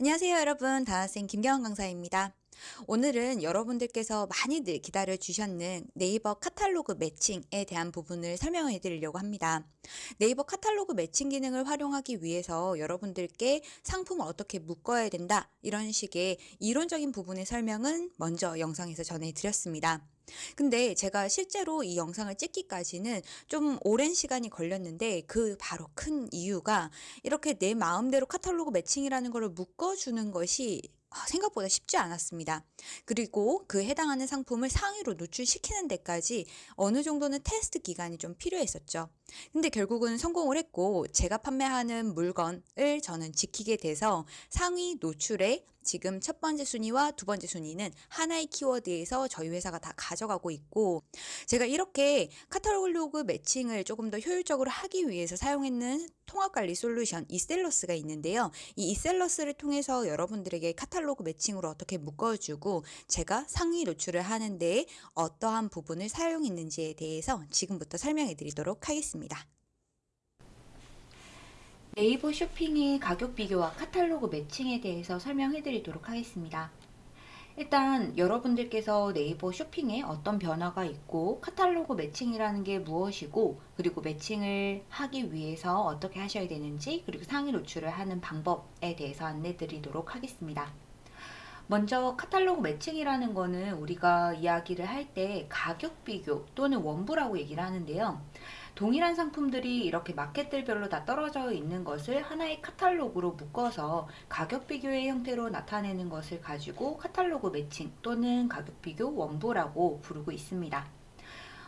안녕하세요 여러분. 다나쌤 김경원 강사입니다. 오늘은 여러분들께서 많이들 기다려 주셨는 네이버 카탈로그 매칭에 대한 부분을 설명해 드리려고 합니다. 네이버 카탈로그 매칭 기능을 활용하기 위해서 여러분들께 상품을 어떻게 묶어야 된다 이런 식의 이론적인 부분의 설명은 먼저 영상에서 전해 드렸습니다 근데 제가 실제로 이 영상을 찍기까지는 좀 오랜 시간이 걸렸는데 그 바로 큰 이유가 이렇게 내 마음대로 카탈로그 매칭이라는 것을 묶어주는 것이 아, 생각보다 쉽지 않았습니다. 그리고 그 해당하는 상품을 상위로 노출시키는 데까지 어느 정도는 테스트 기간이 좀 필요했었죠. 근데 결국은 성공을 했고 제가 판매하는 물건을 저는 지키게 돼서 상위 노출에 지금 첫 번째 순위와 두 번째 순위는 하나의 키워드에서 저희 회사가 다 가져가고 있고 제가 이렇게 카탈로그 매칭을 조금 더 효율적으로 하기 위해서 사용했는 통합관리 솔루션 이셀러스가 있는데요. 이 이셀러스를 통해서 여러분들에게 카탈로그 매칭으로 어떻게 묶어주고 제가 상위 노출을 하는데 어떠한 부분을 사용했는지에 대해서 지금부터 설명해 드리도록 하겠습니다. 네이버 쇼핑의 가격 비교와 카탈로그 매칭에 대해서 설명해 드리도록 하겠습니다. 일단 여러분들께서 네이버 쇼핑에 어떤 변화가 있고 카탈로그 매칭이라는 게 무엇이고 그리고 매칭을 하기 위해서 어떻게 하셔야 되는지 그리고 상위 노출을 하는 방법에 대해서 안내 드리도록 하겠습니다. 먼저 카탈로그 매칭이라는 거는 우리가 이야기를 할 때 가격 비교 또는 원부라고 얘기를 하는데요. 동일한 상품들이 이렇게 마켓들별로 다 떨어져 있는 것을 하나의 카탈로그로 묶어서 가격 비교의 형태로 나타내는 것을 가지고 카탈로그 매칭 또는 가격 비교 원부라고 부르고 있습니다.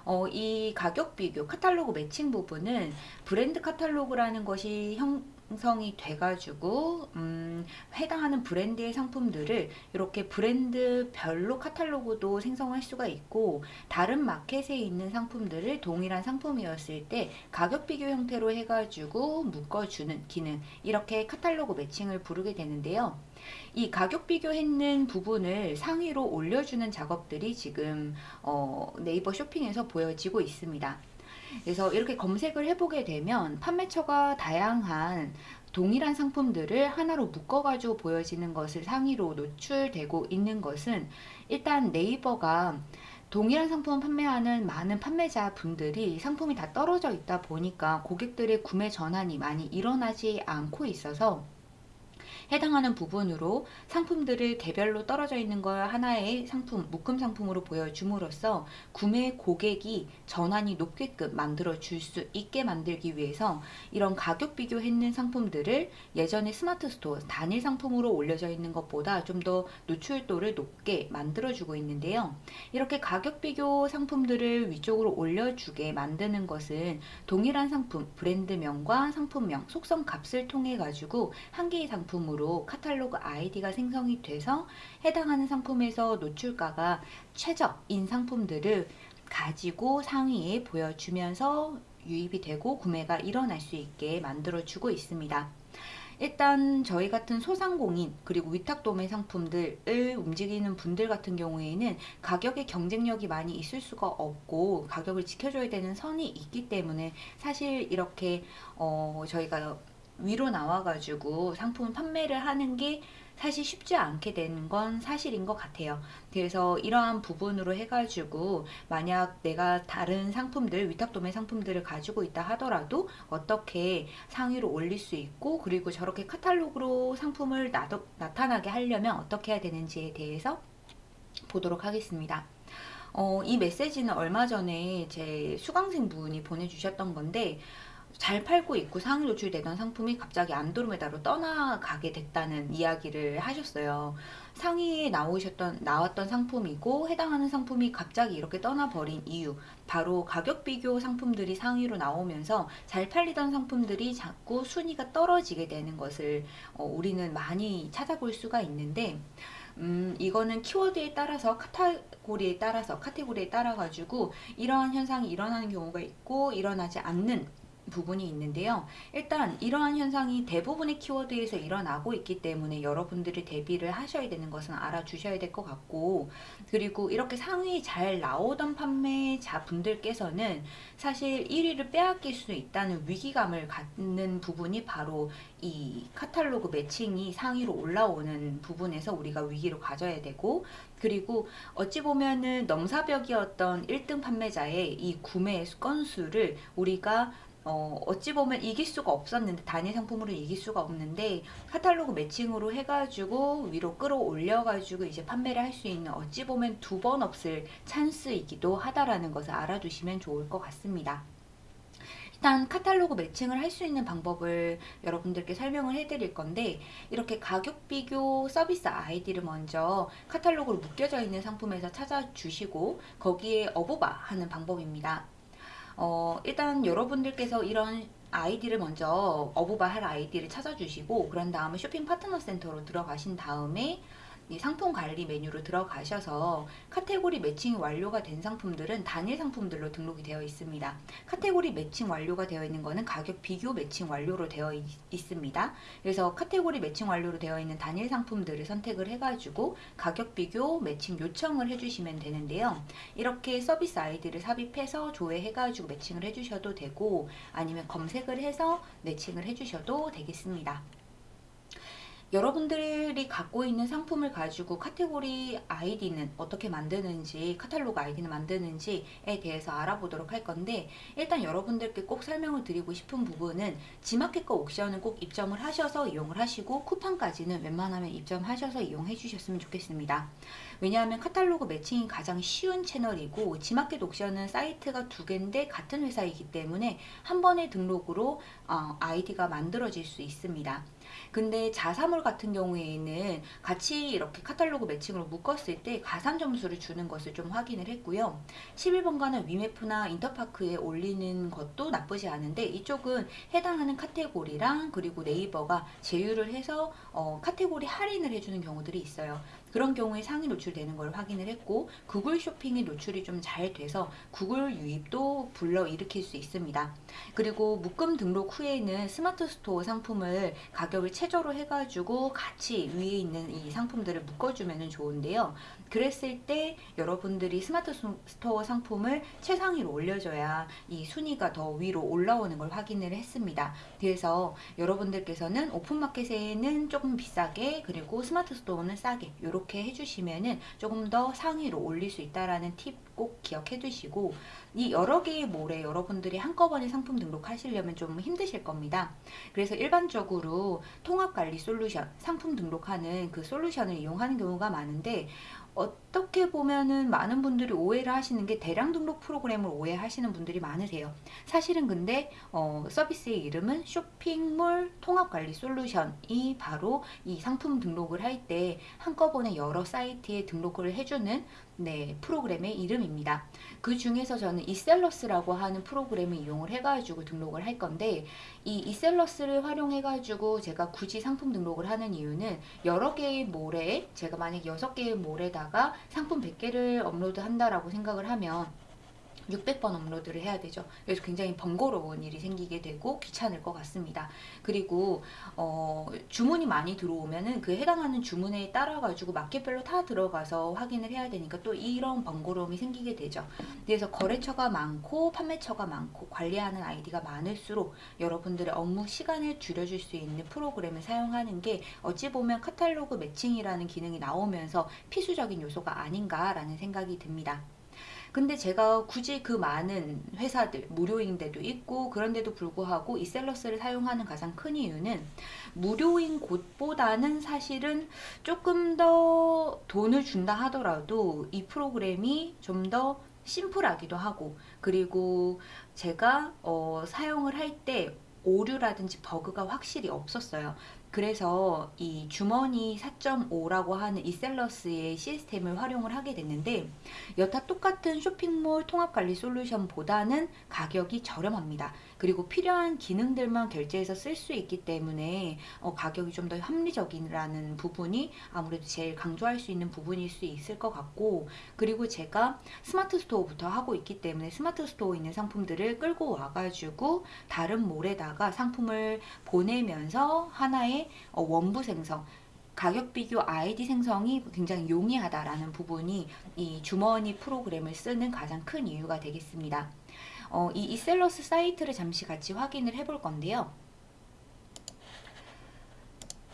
어, 이 가격 비교 카탈로그 매칭 부분은 브랜드 카탈로그라는 것이 형, 형성이 돼가지고 음, 해당하는 브랜드의 상품들을 이렇게 브랜드별로 카탈로그도 생성할 수가 있고 다른 마켓에 있는 상품들을 동일한 상품이었을 때 가격 비교 형태로 해가지고 묶어주는 기능 이렇게 카탈로그 매칭을 부르게 되는데요. 이 가격 비교했는 부분을 상위로 올려주는 작업들이 지금 어, 네이버 쇼핑에서 보여지고 있습니다. 그래서 이렇게 검색을 해보게 되면 판매처가 다양한 동일한 상품들을 하나로 묶어가지고 보여지는 것을 상위로 노출되고 있는 것은 일단 네이버가 동일한 상품을 판매하는 많은 판매자 분들이 상품이 다 떨어져 있다 보니까 고객들의 구매 전환이 많이 일어나지 않고 있어서 해당하는 부분으로 상품들을 개별로 떨어져 있는 걸 하나의 상품, 묶음 상품으로 보여줌으로써 구매 고객이 전환이 높게끔 만들어 줄 수 있게 만들기 위해서 이런 가격 비교했는 상품들을 예전에 스마트 스토어 단일 상품으로 올려져 있는 것보다 좀 더 노출도를 높게 만들어 주고 있는데요. 이렇게 가격 비교 상품들을 위쪽으로 올려주게 만드는 것은 동일한 상품, 브랜드명과 상품명, 속성 값을 통해 가지고 한 개의 상품 으로 상품으로 카탈로그 아이디가 생성이 돼서 해당하는 상품에서 노출가가 최저인 상품들을 가지고 상위에 보여주면서 유입이 되고 구매가 일어날 수 있게 만들어 주고 있습니다. 일단 저희 같은 소상공인 그리고 위탁도매 상품들을 움직이는 분들 같은 경우에는 가격의 경쟁력이 많이 있을 수가 없고 가격을 지켜줘야 되는 선이 있기 때문에 사실 이렇게 어 저희가 위로 나와가지고 상품 판매를 하는 게 사실 쉽지 않게 되는 건 사실인 것 같아요. 그래서 이러한 부분으로 해가지고 만약 내가 다른 상품들, 위탁도매 상품들을 가지고 있다 하더라도 어떻게 상위로 올릴 수 있고 그리고 저렇게 카탈로그로 상품을 나도, 나타나게 하려면 어떻게 해야 되는지에 대해서 보도록 하겠습니다. 어, 이 메시지는 얼마 전에 제 수강생 분이 보내주셨던 건데 잘 팔고 있고 상위 노출되던 상품이 갑자기 안드로메다로 떠나가게 됐다는 이야기를 하셨어요. 상위에 나오셨던 나왔던 상품이고 해당하는 상품이 갑자기 이렇게 떠나버린 이유 바로 가격 비교 상품들이 상위로 나오면서 잘 팔리던 상품들이 자꾸 순위가 떨어지게 되는 것을 어, 우리는 많이 찾아볼 수가 있는데 음, 이거는 키워드에 따라서 카테고리에 따라서 카테고리에 따라 가지고 이러한 현상이 일어나는 경우가 있고 일어나지 않는 부분이 있는데요. 일단 이러한 현상이 대부분의 키워드에서 일어나고 있기 때문에 여러분들이 대비를 하셔야 되는 것은 알아주셔야 될 것 같고 그리고 이렇게 상위 잘 나오던 판매자 분들께서는 사실 1위를 빼앗길 수 있다는 위기감을 갖는 부분이 바로 이 카탈로그 매칭이 상위로 올라오는 부분에서 우리가 위기를 가져야 되고 그리고 어찌 보면은 넘사벽이었던 1등 판매자의 이 구매 건수를 우리가 어, 어찌 보면 이길 수가 없었는데 단일 상품으로 이길 수가 없는데 카탈로그 매칭으로 해가지고 위로 끌어올려가지고 이제 판매를 할 수 있는 어찌 보면 두 번 없을 찬스이기도 하다라는 것을 알아두시면 좋을 것 같습니다. 일단 카탈로그 매칭을 할 수 있는 방법을 여러분들께 설명을 해드릴 건데 이렇게 가격 비교 서비스 아이디를 먼저 카탈로그로 묶여져 있는 상품에서 찾아주시고 거기에 어부바 하는 방법입니다. 어, 일단 여러분들께서 이런 아이디를 먼저 어부바 할 아이디를 찾아주시고 그런 다음에 쇼핑 파트너 센터로 들어가신 다음에 이 상품 관리 메뉴로 들어가셔서 카테고리 매칭이 완료가 된 상품들은 단일 상품들로 등록이 되어 있습니다. 카테고리 매칭 완료가 되어 있는 것은 가격 비교 매칭 완료로 되어 있, 있습니다. 그래서 카테고리 매칭 완료로 되어 있는 단일 상품들을 선택을 해가지고 가격 비교 매칭 요청을 해주시면 되는데요. 이렇게 서비스 아이디를 삽입해서 조회해가지고 매칭을 해주셔도 되고 아니면 검색을 해서 매칭을 해주셔도 되겠습니다. 여러분들이 갖고 있는 상품을 가지고 카테고리 아이디는 어떻게 만드는지 카탈로그 아이디는 만드는지에 대해서 알아보도록 할 건데 일단 여러분들께 꼭 설명을 드리고 싶은 부분은 지마켓과 옥션은 꼭 입점을 하셔서 이용을 하시고 쿠팡까지는 웬만하면 입점하셔서 이용해 주셨으면 좋겠습니다. 왜냐하면 카탈로그 매칭이 가장 쉬운 채널이고 지마켓 옥션은 사이트가 두 개인데 같은 회사이기 때문에 한 번의 등록으로 어, 아이디가 만들어질 수 있습니다. 근데 자사몰 같은 경우에는 같이 이렇게 카탈로그 매칭으로 묶었을 때 가산 점수를 주는 것을 좀 확인을 했고요. 11번가는 위메프나 인터파크에 올리는 것도 나쁘지 않은데 이쪽은 해당하는 카테고리랑 그리고 네이버가 제휴를 해서 어, 카테고리 할인을 해주는 경우들이 있어요. 그런 경우에 상위 노출되는 걸 확인을 했고 구글 쇼핑이 노출이 좀 잘 돼서 구글 유입도 불러일으킬 수 있습니다. 그리고 묶음 등록 후에는 스마트 스토어 상품을 가격을 최저로 해가지고 같이 위에 있는 이 상품들을 묶어주면 좋은데요. 그랬을 때 여러분들이 스마트 스토어 상품을 최상위로 올려줘야 이 순위가 더 위로 올라오는 걸 확인을 했습니다. 그래서 여러분들께서는 오픈마켓에는 조금 비싸게 그리고 스마트 스토어는 싸게 이렇게 해주시면은 조금 더 상위로 올릴 수 있다라는 팁 꼭 기억해 두시고 이 여러 개의 몰에 여러분들이 한꺼번에 상품 등록하시려면 좀 힘드실 겁니다. 그래서 일반적으로 통합관리 솔루션 상품 등록하는 그 솔루션을 이용하는 경우가 많은데 어떻게 보면은 많은 분들이 오해를 하시는 게 대량 등록 프로그램을 오해하시는 분들이 많으세요. 사실은 근데 어, 서비스의 이름은 쇼핑몰 통합관리 솔루션이 바로 이 상품 등록을 할 때 한꺼번에 여러 사이트에 등록을 해주는 네, 프로그램의 이름입니다. 그 중에서 저는 이셀러스라고 하는 프로그램을 이용을 해가지고 등록을 할 건데 이 이셀러스를 활용해가지고 제가 굳이 상품 등록을 하는 이유는 여러 개의 몰에 제가 만약 6개의 몰에다가 상품 100개를 업로드 한다라고 생각을 하면 600번 업로드를 해야 되죠. 그래서 굉장히 번거로운 일이 생기게 되고 귀찮을 것 같습니다. 그리고 어, 주문이 많이 들어오면은 그 해당하는 주문에 따라 가지고 마켓별로 다 들어가서 확인을 해야 되니까 또 이런 번거로움이 생기게 되죠. 그래서 거래처가 많고 판매처가 많고 관리하는 아이디가 많을수록 여러분들의 업무 시간을 줄여줄 수 있는 프로그램을 사용하는 게 어찌 보면 카탈로그 매칭이라는 기능이 나오면서 필수적인 요소가 아닌가라는 생각이 듭니다. 근데 제가 굳이 그 많은 회사들 무료인 데도 있고 그런데도 불구하고 이 셀러스를 사용하는 가장 큰 이유는 무료인 곳보다는 사실은 조금 더 돈을 준다 하더라도 이 프로그램이 좀더 심플하기도 하고 그리고 제가 어, 사용을 할 때 오류라든지 버그가 확실히 없었어요. 그래서 이 주머니 4.5라고 하는 이셀러스의 시스템을 활용을 하게 됐는데 여타 똑같은 쇼핑몰 통합관리 솔루션보다는 가격이 저렴합니다. 그리고 필요한 기능들만 결제해서 쓸 수 있기 때문에 어, 가격이 좀 더 합리적이라는 부분이 아무래도 제일 강조할 수 있는 부분일 수 있을 것 같고 그리고 제가 스마트 스토어부터 하고 있기 때문에 스마트 스토어에 있는 상품들을 끌고 와가지고 다른 몰에다가 상품을 보내면서 하나의 어, 원부 생성 가격 비교 아이디 생성이 굉장히 용이하다라는 부분이 이 주머니 프로그램을 쓰는 가장 큰 이유가 되겠습니다. 어, 이 이셀러스 사이트를 잠시 같이 확인을 해볼 건데요.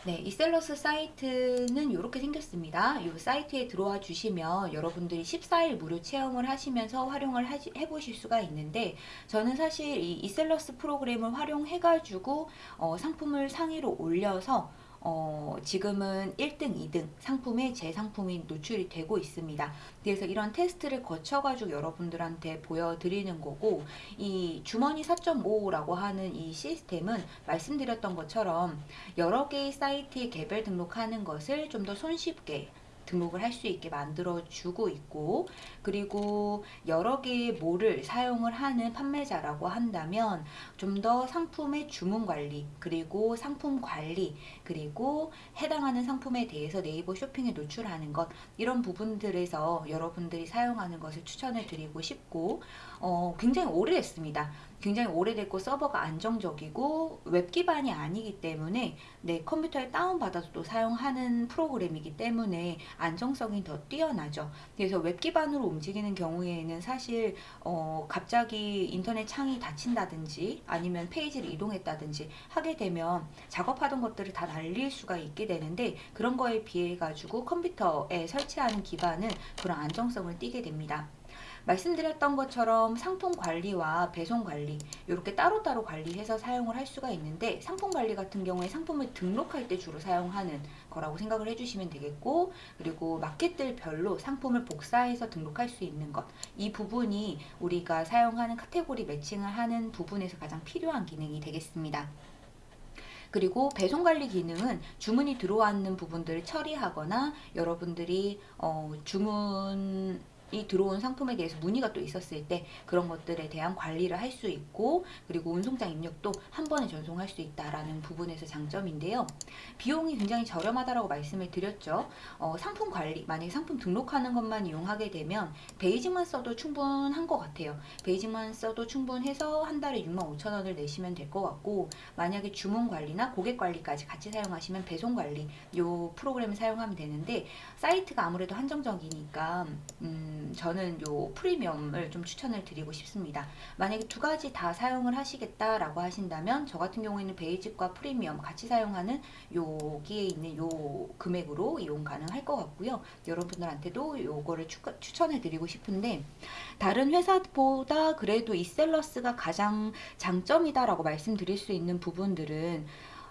네, 이셀러스 사이트는 이렇게 생겼습니다. 이 사이트에 들어와 주시면 여러분들이 14일 무료 체험을 하시면서 활용을 하시, 해보실 수가 있는데 저는 사실 이 이셀러스 프로그램을 활용해가지고 어, 상품을 상위로 올려서 어, 지금은 1등, 2등 상품에 제 상품이 노출이 되고 있습니다. 그래서 이런 테스트를 거쳐가지고 여러분들한테 보여드리는 거고, 이 주머니 4.5라고 하는 이 시스템은 말씀드렸던 것처럼 여러 개의 사이트에 개별 등록하는 것을 좀 더 손쉽게 등록을 할 수 있게 만들어 주고 있고 그리고 여러 개의 몰을 사용을 하는 판매자라고 한다면 좀 더 상품의 주문 관리 그리고 상품 관리 그리고 해당하는 상품에 대해서 네이버 쇼핑에 노출하는 것 이런 부분들에서 여러분들이 사용하는 것을 추천을 드리고 싶고 어, 굉장히 오래됐습니다. 굉장히 오래됐고 서버가 안정적이고 웹 기반이 아니기 때문에 내 컴퓨터에 다운받아서 또 사용하는 프로그램이기 때문에 안정성이 더 뛰어나죠. 그래서 웹 기반으로 움직이는 경우에는 사실 어, 갑자기 인터넷 창이 닫힌다든지 아니면 페이지를 이동했다든지 하게 되면 작업하던 것들을 다 날릴 수가 있게 되는데 그런 거에 비해 가지고 컴퓨터에 설치하는 기반은 그런 안정성을 띠게 됩니다. 말씀드렸던 것처럼 상품 관리와 배송 관리 이렇게 따로따로 관리해서 사용을 할 수가 있는데 상품 관리 같은 경우에 상품을 등록할 때 주로 사용하는 거라고 생각을 해주시면 되겠고 그리고 마켓들별로 상품을 복사해서 등록할 수 있는 것 이 부분이 우리가 사용하는 카테고리 매칭을 하는 부분에서 가장 필요한 기능이 되겠습니다. 그리고 배송 관리 기능은 주문이 들어왔는 부분들을 처리하거나 여러분들이 어, 주문 이 들어온 상품에 대해서 문의가 또 있었을 때 그런 것들에 대한 관리를 할 수 있고 그리고 운송장 입력도 한 번에 전송할 수 있다라는 부분에서 장점인데요. 비용이 굉장히 저렴하다라고 말씀을 드렸죠. 어, 상품 관리 만약에 상품 등록하는 것만 이용하게 되면 베이직만 써도 충분한 것 같아요. 베이직만 써도 충분해서 한 달에 6만 5천 원을 내시면 될 것 같고 만약에 주문 관리나 고객 관리까지 같이 사용하시면 배송 관리 요 프로그램을 사용하면 되는데 사이트가 아무래도 한정적이니까 음, 저는 요 프리미엄을 좀 추천을 드리고 싶습니다. 만약에 두 가지 다 사용을 하시겠다라고 하신다면 저 같은 경우에는 베이직과 프리미엄 같이 사용하는 여기에 있는 요 금액으로 이용 가능할 것 같고요. 여러분들한테도 요거를 추천해 드리고 싶은데 다른 회사보다 그래도 이셀러스가 가장 장점이다라고 말씀드릴 수 있는 부분들은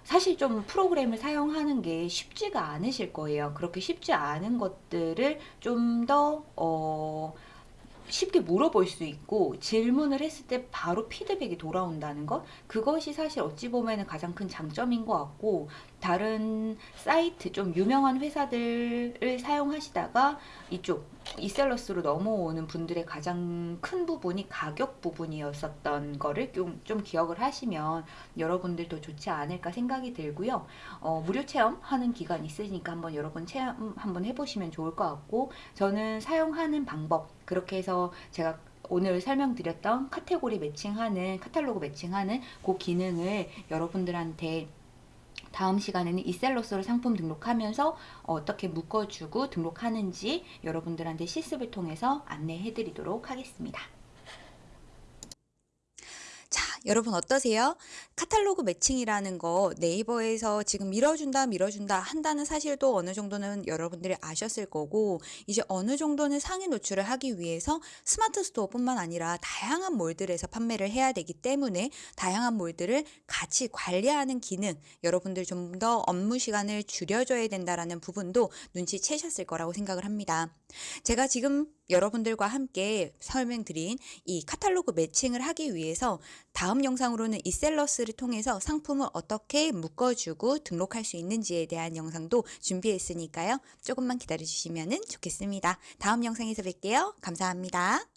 사실 좀 프로그램을 사용하는 게 쉽지가 않으실 거예요. 그렇게 쉽지 않은 것들을 좀 더, 어, 쉽게 물어볼 수 있고 질문을 했을 때 바로 피드백이 돌아온다는 것 그것이 사실 어찌 보면 가장 큰 장점인 것 같고 다른 사이트 좀 유명한 회사들을 사용하시다가 이쪽 이셀러스로 넘어오는 분들의 가장 큰 부분이 가격 부분이었었던 거를 좀, 좀 기억을 하시면 여러분들도 좋지 않을까 생각이 들고요. 어, 무료 체험하는 기간 있으니까 한번 여러분 체험 한번 해보시면 좋을 것 같고 저는 사용하는 방법 그렇게 해서 제가 오늘 설명드렸던 카테고리 매칭하는 카탈로그 매칭하는 그 기능을 여러분들한테 다음 시간에는 이셀러스로 상품 등록하면서 어떻게 묶어주고 등록하는지 여러분들한테 실습을 통해서 안내해 드리도록 하겠습니다. 여러분 어떠세요? 카탈로그 매칭이라는 거 네이버에서 지금 밀어준다 밀어준다 한다는 사실도 어느 정도는 여러분들이 아셨을 거고 이제 어느 정도는 상위 노출을 하기 위해서 스마트 스토어뿐만 아니라 다양한 몰들에서 판매를 해야 되기 때문에 다양한 몰들을 같이 관리하는 기능 여러분들 좀 더 업무 시간을 줄여줘야 된다라는 부분도 눈치채셨을 거라고 생각을 합니다. 제가 지금 여러분들과 함께 설명드린 이 카탈로그 매칭을 하기 위해서 다음 영상으로는 이 셀러스를 통해서 상품을 어떻게 묶어주고 등록할 수 있는지에 대한 영상도 준비했으니까요. 조금만 기다려주시면 좋겠습니다. 다음 영상에서 뵐게요. 감사합니다.